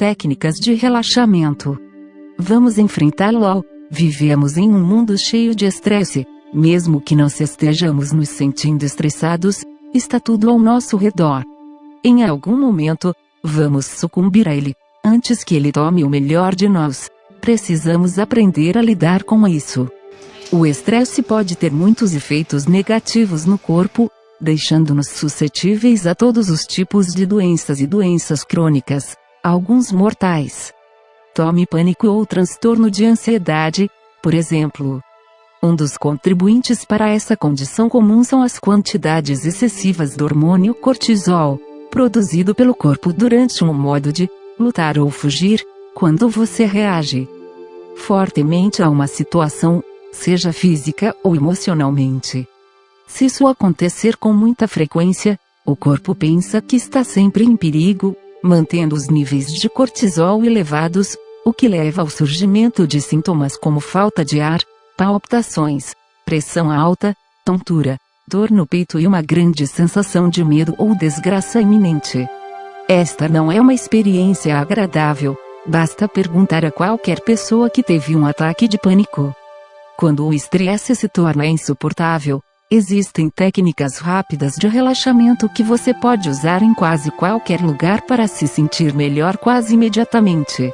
técnicas de relaxamento. Vamos enfrentá-lo. Vivemos em um mundo cheio de estresse, mesmo que não se estejamos nos sentindo estressados, está tudo ao nosso redor. Em algum momento, vamos sucumbir a ele, antes que ele tome o melhor de nós. Precisamos aprender a lidar com isso. O estresse pode ter muitos efeitos negativos no corpo, deixando-nos suscetíveis a todos os tipos de doenças e doenças crônicas, alguns mortais. Tome pânico ou transtorno de ansiedade, por exemplo. Um dos contribuintes para essa condição comum são as quantidades excessivas do hormônio cortisol, produzido pelo corpo durante um modo de lutar ou fugir, quando você reage fortemente a uma situação, seja física ou emocionalmente. Se isso acontecer com muita frequência, o corpo pensa que está sempre em perigo, mantendo os níveis de cortisol elevados, o que leva ao surgimento de sintomas como falta de ar, palpitações, pressão alta, tontura, dor no peito e uma grande sensação de medo ou desgraça iminente. Esta não é uma experiência agradável, basta perguntar a qualquer pessoa que teve um ataque de pânico. Quando o estresse se torna insuportável, existem técnicas rápidas de relaxamento que você pode usar em quase qualquer lugar para se sentir melhor quase imediatamente.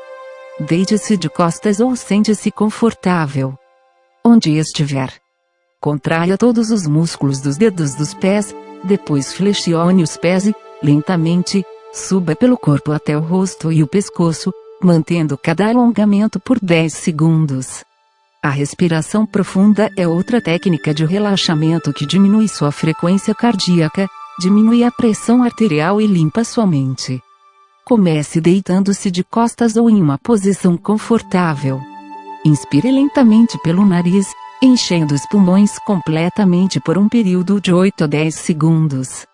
Deite-se de costas ou sente-se confortável. Onde estiver. Contraia todos os músculos dos dedos dos pés, depois flexione os pés e, lentamente, suba pelo corpo até o rosto e o pescoço, mantendo cada alongamento por 10 segundos. A respiração profunda é outra técnica de relaxamento que diminui sua frequência cardíaca, diminui a pressão arterial e limpa sua mente. Comece deitando-se de costas ou em uma posição confortável. Inspire lentamente pelo nariz, enchendo os pulmões completamente por um período de 8 a 10 segundos.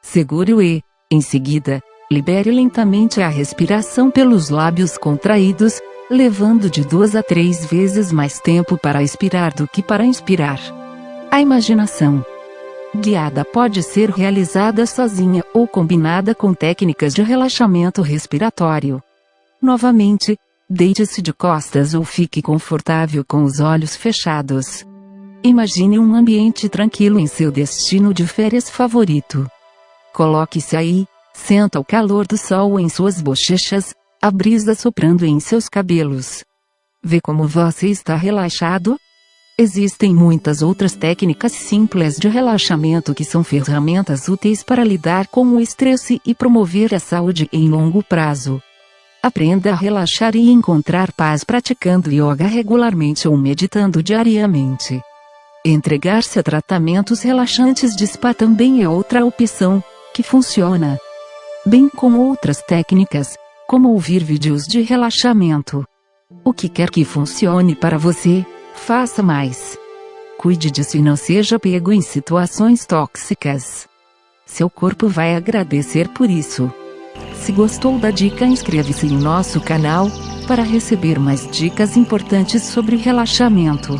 Segure-o e, em seguida, libere lentamente a respiração pelos lábios contraídos, levando de duas a três vezes mais tempo para expirar do que para inspirar. A imaginação guiada pode ser realizada sozinha ou combinada com técnicas de relaxamento respiratório. Novamente, deite-se de costas ou fique confortável com os olhos fechados. Imagine um ambiente tranquilo em seu destino de férias favorito. Coloque-se aí, senta o calor do sol em suas bochechas, a brisa soprando em seus cabelos. Vê como você está relaxado? Existem muitas outras técnicas simples de relaxamento que são ferramentas úteis para lidar com o estresse e promover a saúde em longo prazo. Aprenda a relaxar e encontrar paz praticando yoga regularmente ou meditando diariamente. Entregar-se a tratamentos relaxantes de spa também é outra opção, que funciona. Bem como outras técnicas, como ouvir vídeos de relaxamento. O que quer que funcione para você, faça mais. Cuide disso e não seja pego em situações tóxicas. Seu corpo vai agradecer por isso. Se gostou da dica inscreva-se em nosso canal, para receber mais dicas importantes sobre relaxamento.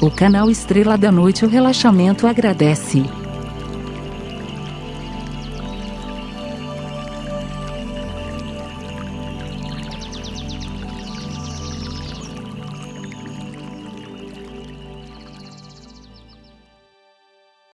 O canal Estrela da Noite o Relaxamento agradece.